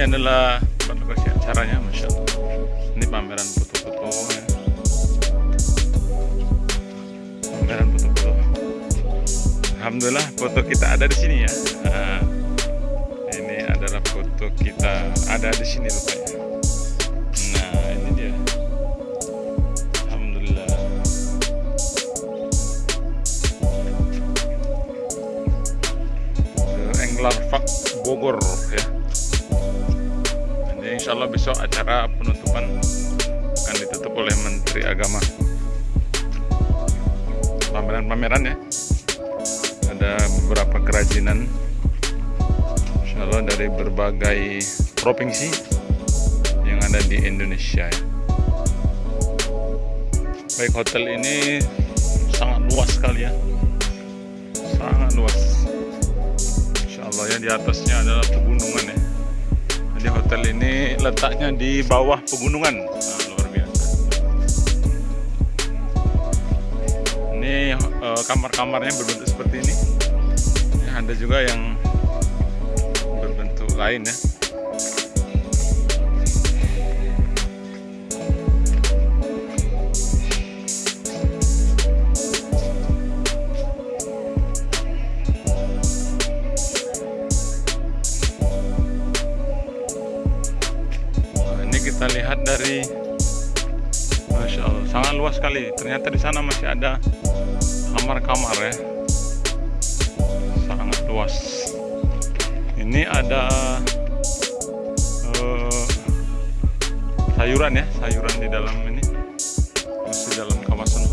ini adalah lokasi acaranya Masya Allah. Ini pameran foto-foto. Pameran foto-foto. Alhamdulillah foto kita ada di sini ya. Nah, ini adalah foto kita ada di sini rupanya. Nah ini dia. Alhamdulillah. The Bogor ya ini insya Allah besok acara penutupan akan ditutup oleh Menteri Agama. Pameran-pameran ya. Ada beberapa kerajinan insya Allah dari berbagai provinsi yang ada di Indonesia ya. baik hotel ini sangat luas sekali ya. Sangat luas. Insya Allah ya di atasnya adalah pegunungan ya jadi hotel ini letaknya di bawah pegunungan. Nah, luar biasa. Ini eh, kamar-kamarnya berbentuk seperti ini ada juga yang berbentuk lain ya kita lihat dari Masya Allah sangat luas sekali. Ternyata di sana masih ada kamar-kamar ya. Sangat luas. Ini ada eh, sayuran ya sayuran di dalam ini. Masih dalam kawasan